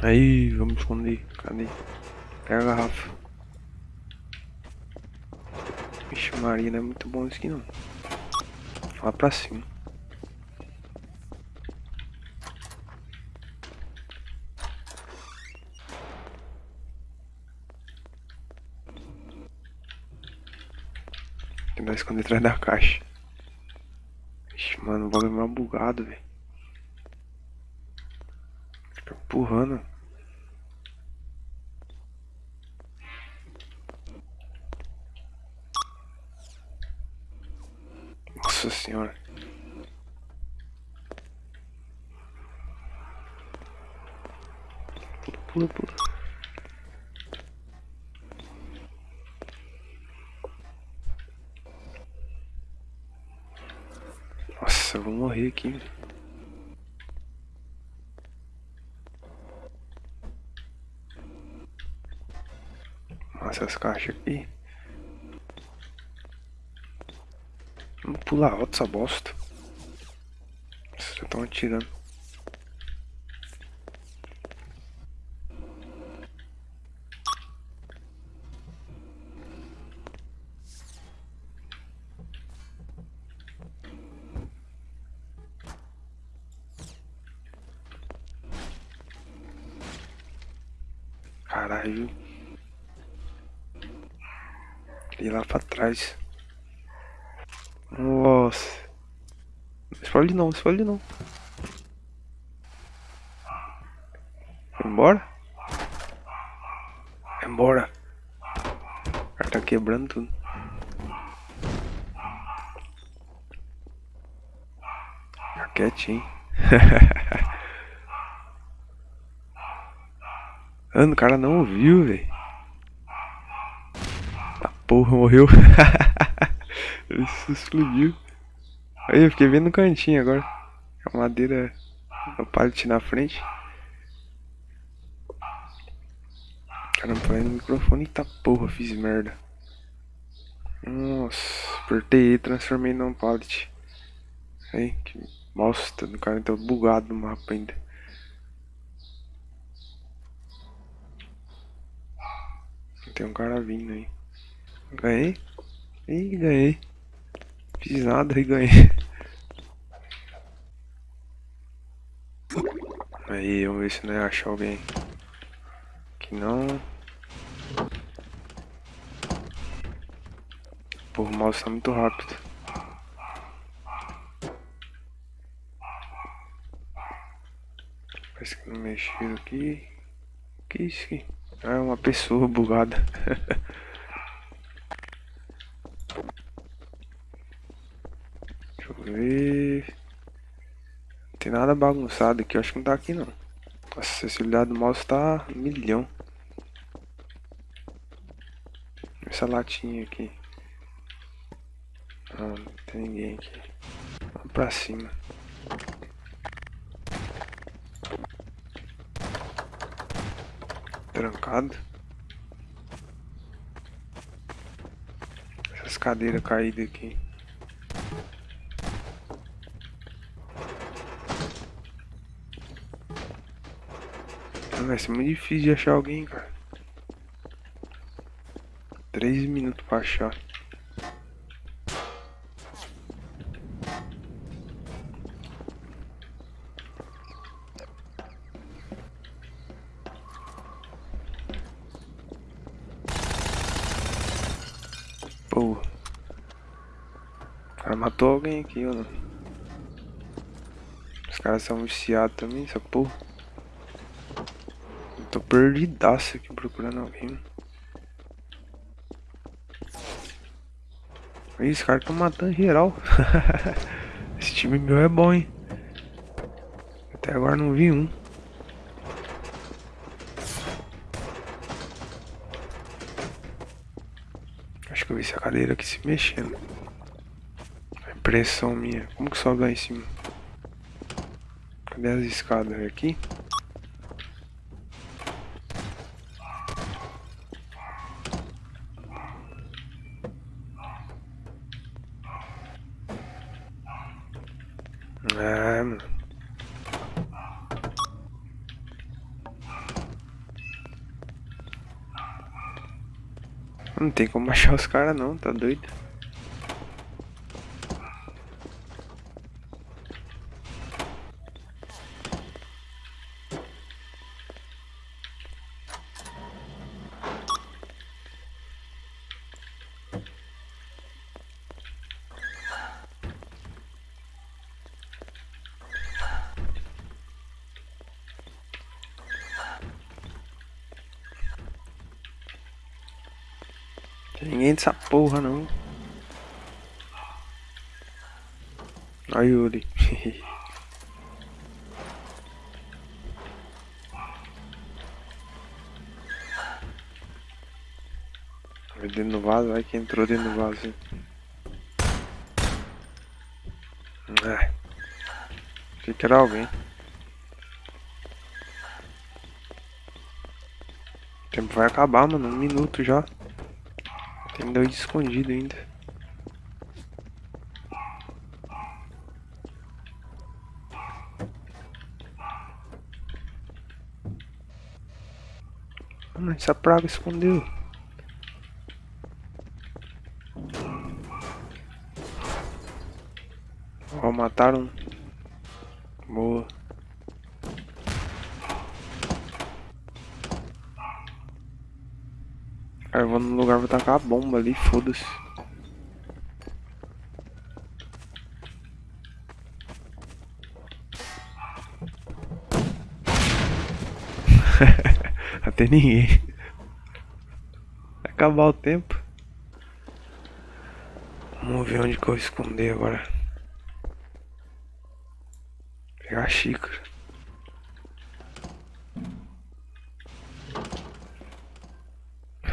Aí, vamos esconder. Cadê? Pega a garrafa. Vixe, Maria, não é muito bom isso aqui não. Lá pra cima. Tentar esconder atrás da caixa. Ixi, mano, o bagulho é mal bugado, velho. Empurrando. Nossa senhora. Pula, pula, pula. Nossa, eu vou morrer aqui. Essas caixas aqui. Vamos pular alto essa bosta. Vocês estão atirando. Caralho. Ir lá pra trás. Nossa. Não explode não, não explode não. Vai embora? Vai embora. O cara tá quebrando tudo. Fica quietinho. Mano, o cara não ouviu, velho. Porra, morreu. Ele explodiu. Aí eu fiquei vendo no cantinho agora. A madeira no pallet na frente. Caramba, falei no microfone. Eita porra, fiz merda. Nossa, apertei e transformei num pallet. Aí, que bosta do cara tá bugado no mapa ainda. Tem um cara vindo aí. Ganhei? Ih, ganhei. Fiz nada e ganhei. Aí, vamos ver se não é achar alguém. Que não. Pô, o mouse tá muito rápido. Parece que não mexeu aqui. Que isso aqui? Ah, é uma pessoa bugada. Deixa eu Não tem nada bagunçado aqui, eu acho que não tá aqui não. A acessibilidade do mouse tá milhão. Essa latinha aqui. Ah, não tem ninguém aqui. Vamos pra cima. Trancado. Essas cadeiras caídas aqui. Vai ser muito difícil de achar alguém, cara. Três minutos pra achar. Pô. Cara matou alguém aqui, ou não? Os caras são viciados também, essa porra. Tô perdidaço aqui procurando alguém. Ih, Esse cara tá matando geral. Esse time meu é bom, hein? Até agora não vi um. Acho que eu vi essa cadeira aqui se mexendo. Impressão minha. Como que sobe lá em cima? Cadê as escadas aqui? Ah, mano. Não tem como achar os caras não, tá doido? Ninguém dessa porra não. Olha Yuri. Dentro do vaso, vai que entrou dentro do vaso. Ah. Achei que era alguém. O tempo vai acabar, mano. Um minuto já. Tem dois escondidos ainda. Mano, essa praga escondeu. Ó, mataram. Boa. Aí eu vou no lugar, vou tacar a bomba ali, foda-se. Até ninguém. Vai acabar o tempo. Vamos ver onde que eu esconder agora. Pegar a xícara.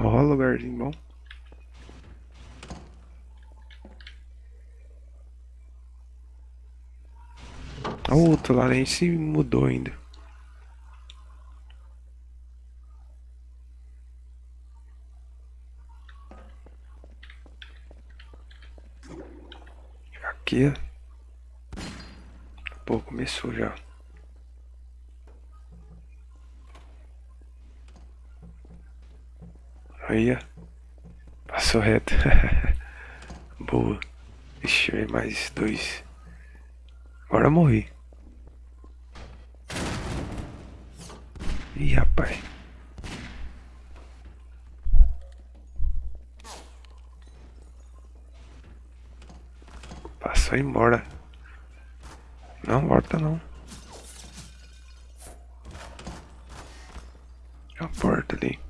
Ó, lugarzinho bom. O outro lá nem se mudou ainda. Aqui. Pô, começou já. Aí. Passou reto. Boa. Ver mais dois. Agora eu morri. Ih, rapaz. Passou embora. Não, volta não. É a porta ali.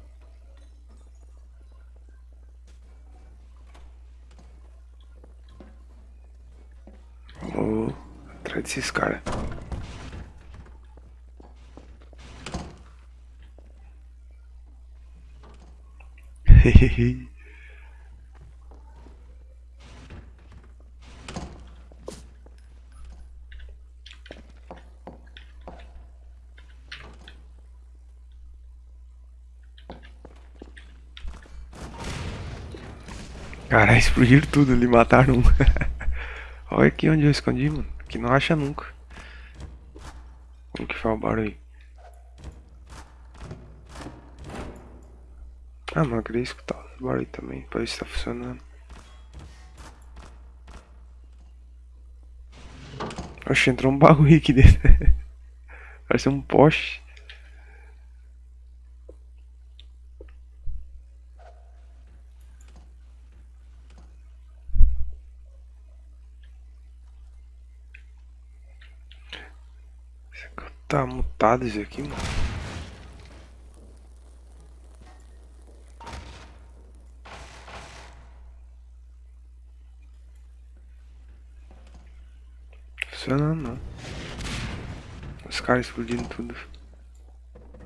Vou atrás desses caras. Hehehe Caralho, explodiram tudo ali, mataram um. Olha aqui onde eu escondi, mano. Que não acha nunca. Como que foi o barulho? Ah, mano, eu queria escutar o barulho também, pra ver se tá funcionando. Oxe, entrou um bagulho aqui dentro. Parece um poste. Tá mutado isso aqui, mano. Funcionando não. Os caras explodindo tudo.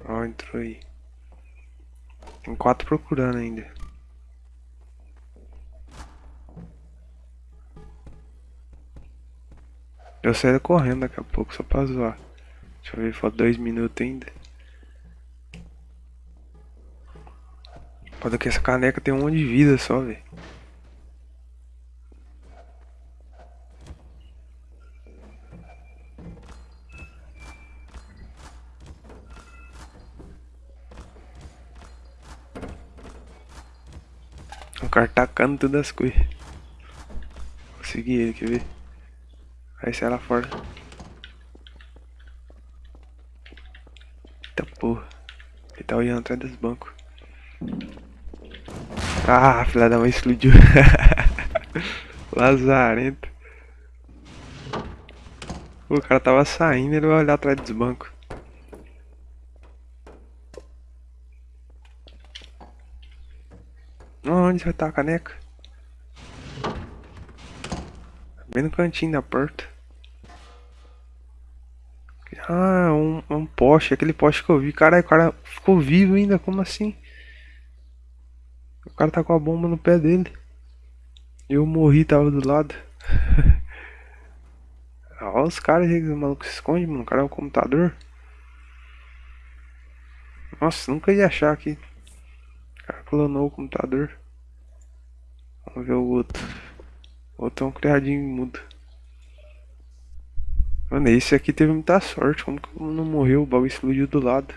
Ó, entrou aí. Tem quatro procurando ainda. Eu saio correndo daqui a pouco só pra zoar. Deixa eu ver, falta dois minutos ainda. Pode que essa caneca tem um monte de vida só, velho. cara tacando todas as coisas. Consegui ele, quer ver? Aí sai lá fora. Eita porra. Ele tá olhando atrás dos bancos. Ah, filha da mãe explodiu. Lazarento. O cara tava saindo, ele vai olhar atrás dos bancos. Onde vai estar a caneca? Bem no cantinho da porta. Ah, um, um poste, aquele poste que eu vi. Caralho, o cara ficou vivo ainda, como assim? O cara tá com a bomba no pé dele. Eu morri, tava do lado. Olha os caras aí, o maluco se esconde, mano. O cara é um computador. Nossa, nunca ia achar que o cara clonou o computador. Vamos ver o outro. O outro é um criadinho mudo. Mano, esse aqui teve muita sorte. Como que não morreu? O bagulho explodiu do lado.